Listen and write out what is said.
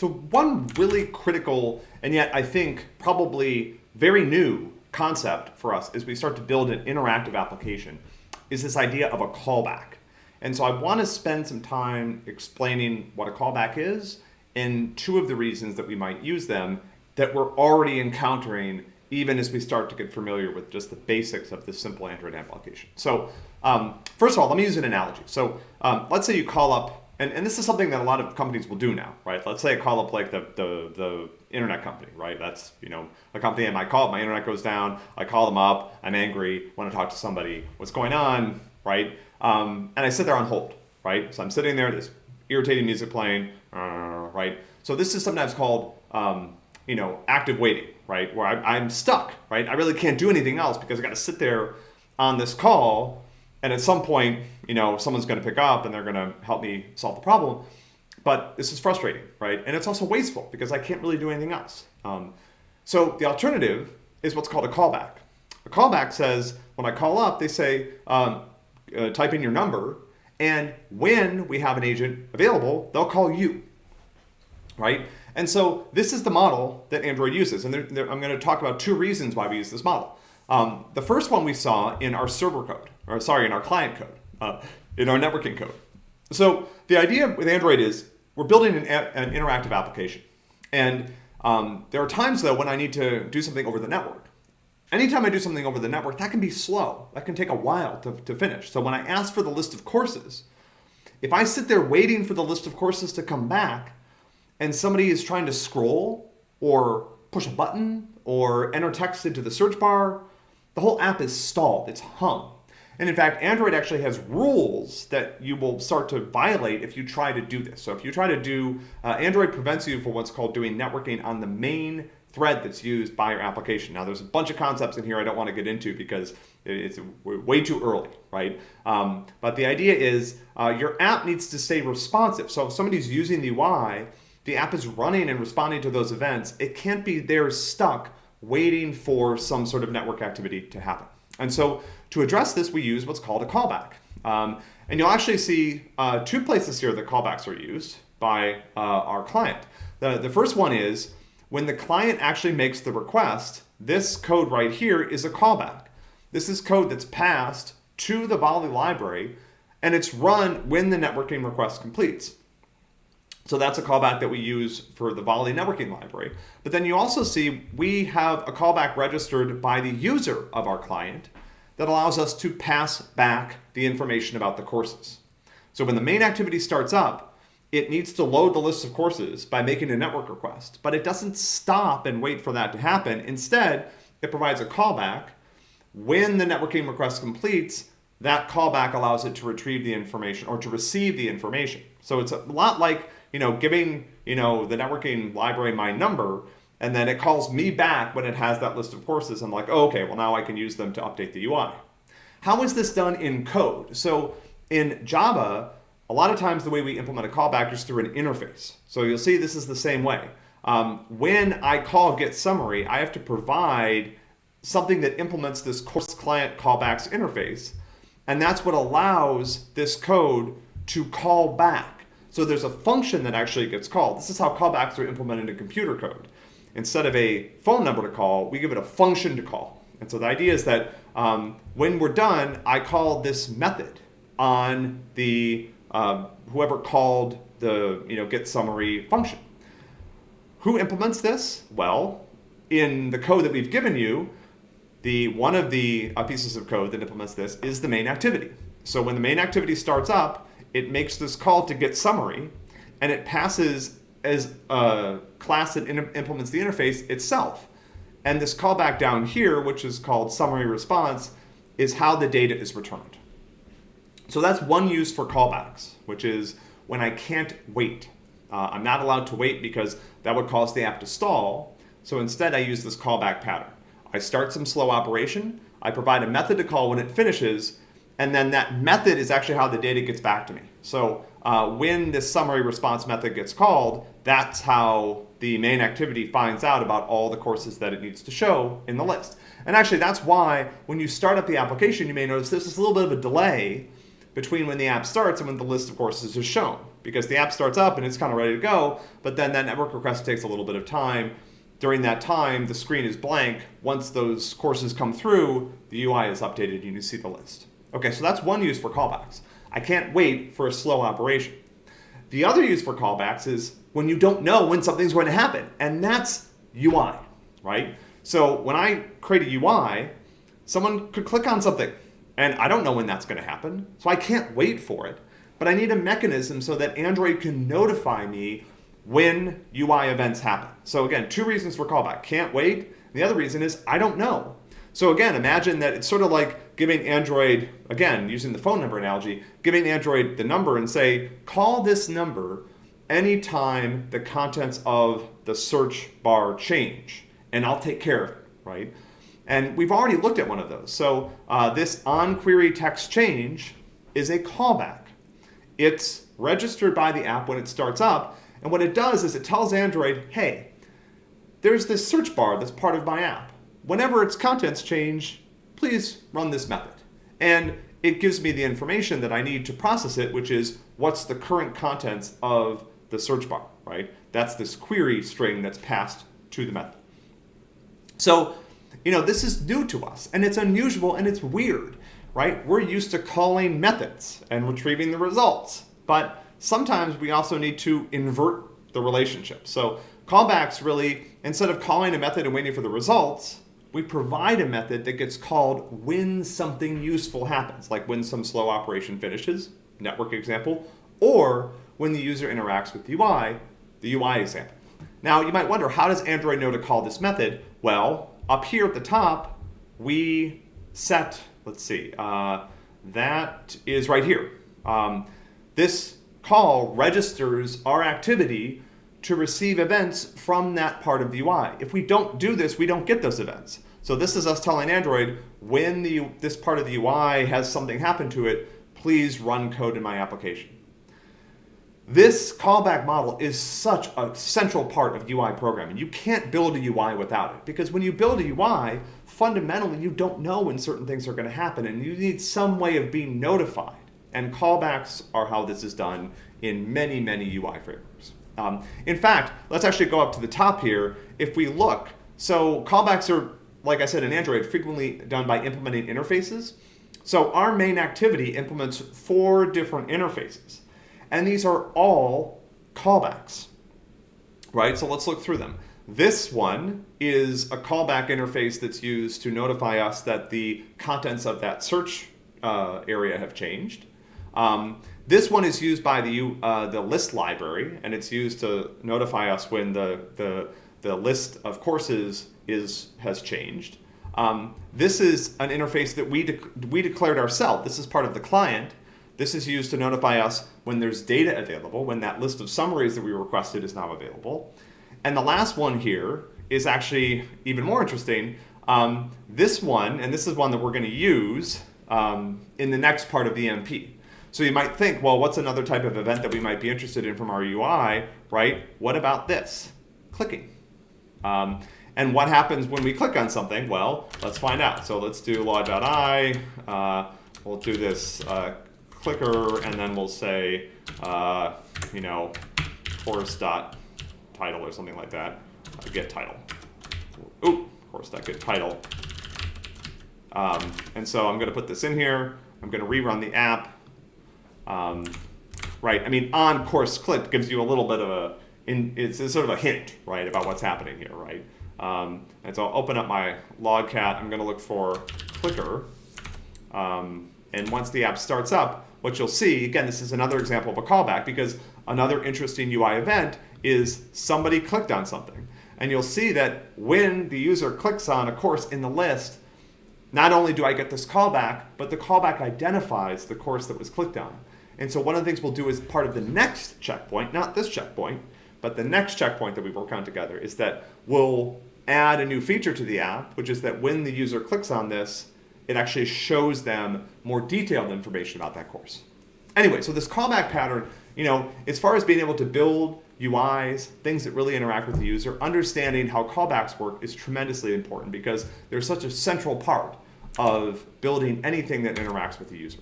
So one really critical, and yet I think probably very new concept for us as we start to build an interactive application is this idea of a callback. And so I want to spend some time explaining what a callback is and two of the reasons that we might use them that we're already encountering even as we start to get familiar with just the basics of this simple Android application. So um, first of all, let me use an analogy. So um, let's say you call up, and, and this is something that a lot of companies will do now, right? Let's say I call up like the, the, the internet company, right? That's, you know, a company I might call my internet goes down, I call them up, I'm angry, want to talk to somebody, what's going on, right? Um, and I sit there on hold, right? So I'm sitting there, this irritating music playing, uh, right? So this is sometimes called, um, you know, active waiting, right? Where I, I'm stuck, right? I really can't do anything else because I got to sit there on this call, and at some point, you know, someone's going to pick up and they're going to help me solve the problem. But this is frustrating, right? And it's also wasteful because I can't really do anything else. Um, so the alternative is what's called a callback. A callback says when I call up, they say, um, uh, type in your number, and when we have an agent available, they'll call you, right? And so this is the model that Android uses. And I'm going to talk about two reasons why we use this model. Um, the first one we saw in our server code, or sorry, in our client code, uh, in our networking code. So the idea with Android is we're building an, an interactive application. And um, there are times though when I need to do something over the network. Anytime I do something over the network, that can be slow. That can take a while to, to finish. So when I ask for the list of courses, if I sit there waiting for the list of courses to come back and somebody is trying to scroll or push a button or enter text into the search bar, the whole app is stalled, it's hung. And in fact, Android actually has rules that you will start to violate if you try to do this. So if you try to do, uh, Android prevents you for what's called doing networking on the main thread that's used by your application. Now there's a bunch of concepts in here I don't want to get into because it's way too early, right? Um, but the idea is uh, your app needs to stay responsive. So if somebody's using the UI, the app is running and responding to those events. It can't be there stuck waiting for some sort of network activity to happen. And so to address this, we use what's called a callback. Um, and you'll actually see uh, two places here that callbacks are used by uh, our client. The, the first one is when the client actually makes the request, this code right here is a callback. This is code that's passed to the Volley library and it's run when the networking request completes. So that's a callback that we use for the Volley networking library. But then you also see we have a callback registered by the user of our client that allows us to pass back the information about the courses. So when the main activity starts up, it needs to load the list of courses by making a network request, but it doesn't stop and wait for that to happen. Instead, it provides a callback. When the networking request completes, that callback allows it to retrieve the information or to receive the information. So it's a lot like, you know, giving, you know, the networking library my number, and then it calls me back when it has that list of courses. I'm like, oh, okay, well now I can use them to update the UI. How is this done in code? So in Java, a lot of times the way we implement a callback is through an interface. So you'll see this is the same way. Um, when I call get summary, I have to provide something that implements this course client callbacks interface. And that's what allows this code to call back. So there's a function that actually gets called. This is how callbacks are implemented in computer code. Instead of a phone number to call, we give it a function to call. And so the idea is that um, when we're done, I call this method on the um, whoever called the you know get summary function. Who implements this? Well, in the code that we've given you, the one of the uh, pieces of code that implements this is the main activity. So when the main activity starts up, it makes this call to get summary, and it passes as a class that implements the interface itself. And this callback down here, which is called summary response, is how the data is returned. So that's one use for callbacks, which is when I can't wait. Uh, I'm not allowed to wait because that would cause the app to stall. So instead I use this callback pattern. I start some slow operation, I provide a method to call when it finishes, and then that method is actually how the data gets back to me. So uh, when this summary response method gets called, that's how the main activity finds out about all the courses that it needs to show in the list. And actually that's why when you start up the application, you may notice there's this little bit of a delay between when the app starts and when the list of courses is shown. because the app starts up and it's kind of ready to go, but then that network request takes a little bit of time. During that time, the screen is blank. Once those courses come through, the UI is updated and you see the list. Okay, so that's one use for callbacks. I can't wait for a slow operation. The other use for callbacks is when you don't know when something's going to happen, and that's UI, right? So when I create a UI, someone could click on something, and I don't know when that's going to happen, so I can't wait for it. But I need a mechanism so that Android can notify me when UI events happen. So again, two reasons for callback. Can't wait. The other reason is I don't know. So again, imagine that it's sort of like giving Android, again, using the phone number analogy, giving Android the number and say, call this number anytime the contents of the search bar change, and I'll take care of it, right? And we've already looked at one of those. So uh, this on-query text change is a callback. It's registered by the app when it starts up, and what it does is it tells Android, hey, there's this search bar that's part of my app whenever its contents change, please run this method. And it gives me the information that I need to process it, which is what's the current contents of the search bar, right? That's this query string that's passed to the method. So, you know, this is new to us and it's unusual and it's weird, right? We're used to calling methods and retrieving the results, but sometimes we also need to invert the relationship. So callbacks really, instead of calling a method and waiting for the results, we provide a method that gets called when something useful happens, like when some slow operation finishes, network example, or when the user interacts with the UI, the UI example. Now, you might wonder, how does Android know to call this method? Well, up here at the top, we set, let's see, uh, that is right here. Um, this call registers our activity to receive events from that part of the UI. If we don't do this, we don't get those events. So this is us telling Android, when the, this part of the UI has something happen to it, please run code in my application. This callback model is such a central part of UI programming. You can't build a UI without it because when you build a UI, fundamentally you don't know when certain things are going to happen and you need some way of being notified. And callbacks are how this is done in many, many UI frameworks. Um, in fact, let's actually go up to the top here. If we look, so callbacks are, like I said in Android, frequently done by implementing interfaces. So our main activity implements four different interfaces. And these are all callbacks, right? So let's look through them. This one is a callback interface that's used to notify us that the contents of that search uh, area have changed. Um, this one is used by the, uh, the list library, and it's used to notify us when the, the, the list of courses is, has changed. Um, this is an interface that we, de we declared ourselves. This is part of the client. This is used to notify us when there's data available, when that list of summaries that we requested is now available. And the last one here is actually even more interesting. Um, this one, and this is one that we're going to use um, in the next part of the MP. So you might think, well, what's another type of event that we might be interested in from our UI, right? What about this? Clicking. Um, and what happens when we click on something? Well, let's find out. So let's do Log.i. Uh, we'll do this uh, clicker, and then we'll say, uh, you know, course.title or something like that. Uh, get title. Ooh, course.get title. Um, and so I'm going to put this in here. I'm going to rerun the app. Um, right? I mean, on course click gives you a little bit of a, in, it's, it's sort of a hint, right, about what's happening here, right? Um, and so I'll open up my logcat. I'm going to look for clicker. Um, and once the app starts up, what you'll see, again, this is another example of a callback because another interesting UI event is somebody clicked on something. And you'll see that when the user clicks on a course in the list, not only do I get this callback, but the callback identifies the course that was clicked on. And so one of the things we'll do as part of the next checkpoint, not this checkpoint, but the next checkpoint that we work on together is that we'll add a new feature to the app, which is that when the user clicks on this, it actually shows them more detailed information about that course. Anyway, so this callback pattern, you know, as far as being able to build UIs, things that really interact with the user, understanding how callbacks work is tremendously important because they're such a central part of building anything that interacts with the user.